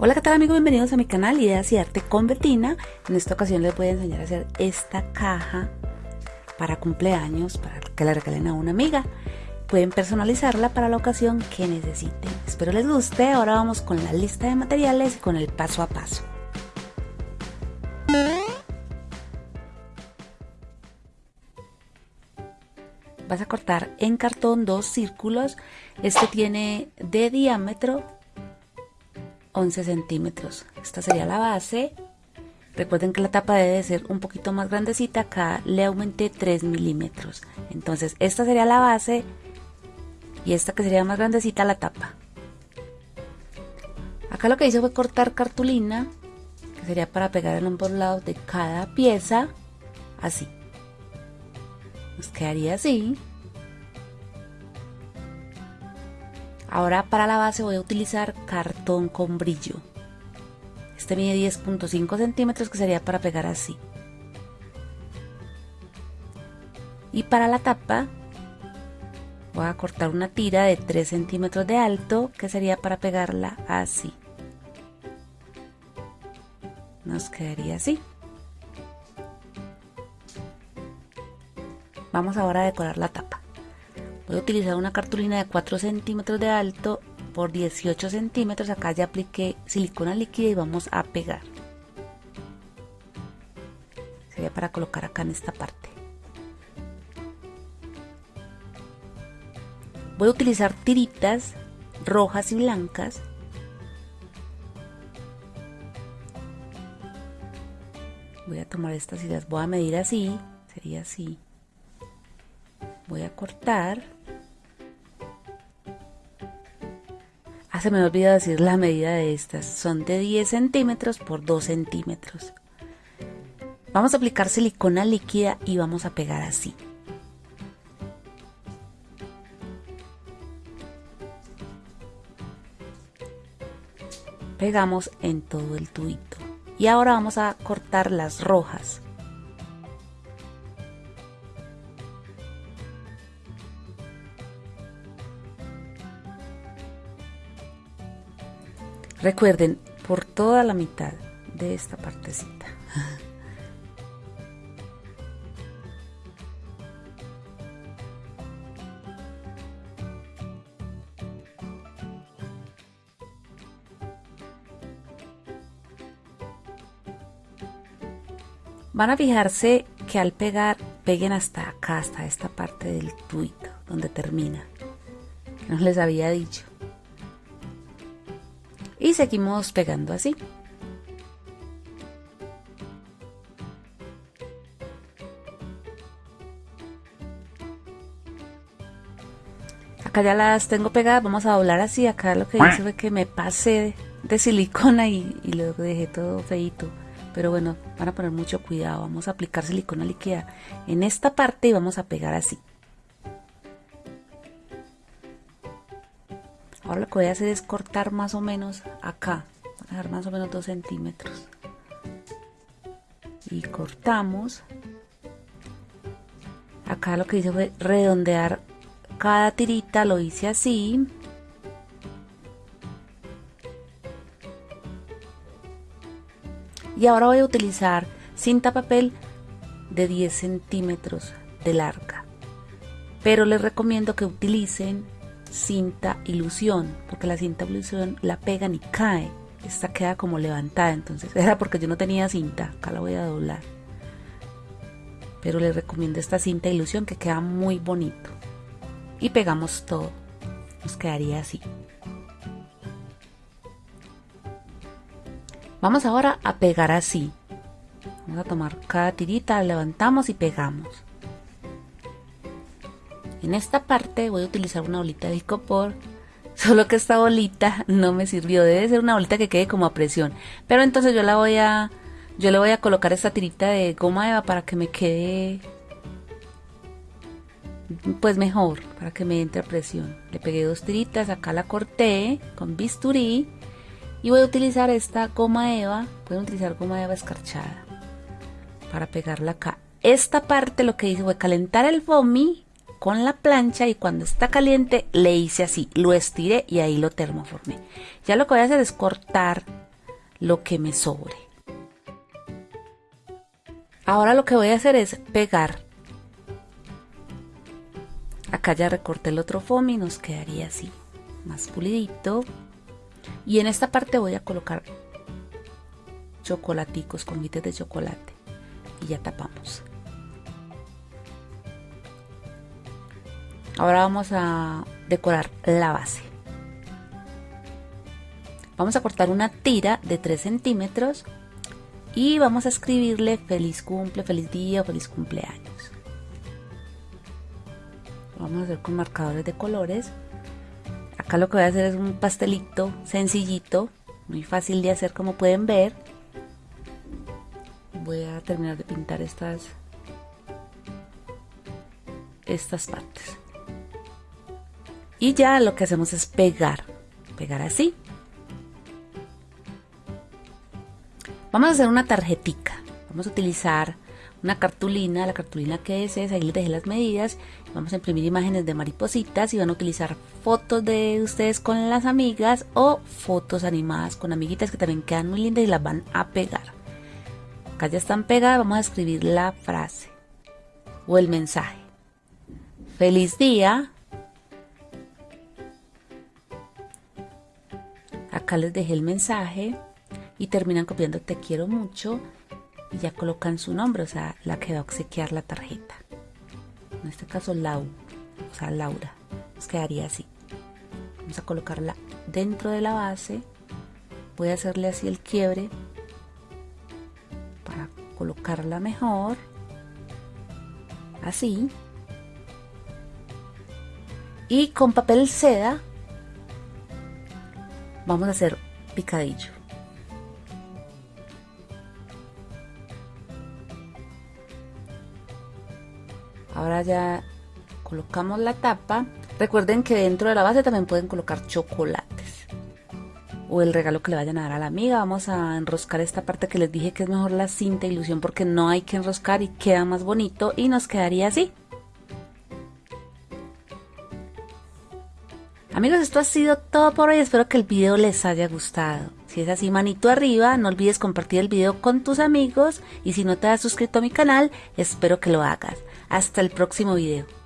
Hola qué tal amigos, bienvenidos a mi canal Ideas y Arte con Betina. En esta ocasión les voy a enseñar a hacer esta caja para cumpleaños, para que la regalen a una amiga. Pueden personalizarla para la ocasión que necesiten. Espero les guste. Ahora vamos con la lista de materiales y con el paso a paso. Vas a cortar en cartón dos círculos. Este tiene de diámetro 11 centímetros. Esta sería la base. Recuerden que la tapa debe ser un poquito más grandecita. Acá le aumenté 3 milímetros. Entonces esta sería la base y esta que sería más grandecita la tapa. Acá lo que hice fue cortar cartulina, que sería para pegar en ambos lados de cada pieza, así. Nos quedaría así. Ahora para la base voy a utilizar cartón con brillo. Este mide 10.5 centímetros que sería para pegar así. Y para la tapa voy a cortar una tira de 3 centímetros de alto que sería para pegarla así. Nos quedaría así. Vamos ahora a decorar la tapa. Voy a utilizar una cartulina de 4 centímetros de alto por 18 centímetros. Acá ya apliqué silicona líquida y vamos a pegar. Sería para colocar acá en esta parte. Voy a utilizar tiritas rojas y blancas. Voy a tomar estas y las voy a medir así. Sería así. Voy a cortar. Ah, se me olvidó decir la medida de estas. Son de 10 centímetros por 2 centímetros. Vamos a aplicar silicona líquida y vamos a pegar así. Pegamos en todo el tubito. Y ahora vamos a cortar las rojas. Recuerden, por toda la mitad de esta partecita. Van a fijarse que al pegar, peguen hasta acá, hasta esta parte del tuito, donde termina. Que no les había dicho y seguimos pegando así. Acá ya las tengo pegadas, vamos a doblar así, acá lo que hice fue que me pasé de silicona y, y lo dejé todo feito. Pero bueno, van a poner mucho cuidado, vamos a aplicar silicona líquida en esta parte y vamos a pegar así. Ahora lo que voy a hacer es cortar más o menos acá. A dejar más o menos 2 centímetros. Y cortamos. Acá lo que hice fue redondear cada tirita, lo hice así. Y ahora voy a utilizar cinta papel de 10 centímetros de larga. Pero les recomiendo que utilicen cinta ilusión, porque la cinta ilusión la pegan y cae. Esta queda como levantada, entonces era porque yo no tenía cinta. Acá la voy a doblar. Pero les recomiendo esta cinta ilusión que queda muy bonito. Y pegamos todo. Nos quedaría así. Vamos ahora a pegar así. Vamos a tomar cada tirita, levantamos y pegamos. En esta parte voy a utilizar una bolita de icopor, solo que esta bolita no me sirvió, debe ser una bolita que quede como a presión. Pero entonces yo la voy a, yo le voy a colocar esta tirita de goma eva para que me quede pues mejor, para que me entre a presión. Le pegué dos tiritas, acá la corté con bisturí y voy a utilizar esta goma eva, pueden utilizar goma eva escarchada para pegarla acá. Esta parte lo que hice fue calentar el foamy con la plancha y cuando está caliente le hice así, lo estiré y ahí lo termoformé. Ya lo que voy a hacer es cortar lo que me sobre. Ahora lo que voy a hacer es pegar. Acá ya recorté el otro foamy y nos quedaría así, más pulidito. Y en esta parte voy a colocar chocolaticos, confites de chocolate. Y ya tapamos. Ahora vamos a decorar la base. Vamos a cortar una tira de 3 centímetros y vamos a escribirle feliz cumple, feliz día feliz cumpleaños. vamos a hacer con marcadores de colores. Acá lo que voy a hacer es un pastelito sencillito, muy fácil de hacer como pueden ver. Voy a terminar de pintar estas estas partes. Y ya lo que hacemos es pegar, pegar así. Vamos a hacer una tarjetica. Vamos a utilizar una cartulina, la cartulina que es ahí les dejé las medidas. Vamos a imprimir imágenes de maripositas y van a utilizar fotos de ustedes con las amigas o fotos animadas con amiguitas que también quedan muy lindas y las van a pegar. Acá ya están pegadas, vamos a escribir la frase o el mensaje. Feliz día, Acá les dejé el mensaje y terminan copiando te quiero mucho y ya colocan su nombre, o sea, la que va a obsequiar la tarjeta. En este caso Lau, o sea, Laura. Nos quedaría así. Vamos a colocarla dentro de la base. Voy a hacerle así el quiebre para colocarla mejor. Así. Y con papel seda Vamos a hacer picadillo. Ahora ya colocamos la tapa. Recuerden que dentro de la base también pueden colocar chocolates o el regalo que le vayan a dar a la amiga. Vamos a enroscar esta parte que les dije que es mejor la cinta ilusión porque no hay que enroscar y queda más bonito y nos quedaría así. Amigos, esto ha sido todo por hoy. Espero que el video les haya gustado. Si es así, manito arriba, no olvides compartir el video con tus amigos y si no te has suscrito a mi canal, espero que lo hagas. Hasta el próximo video.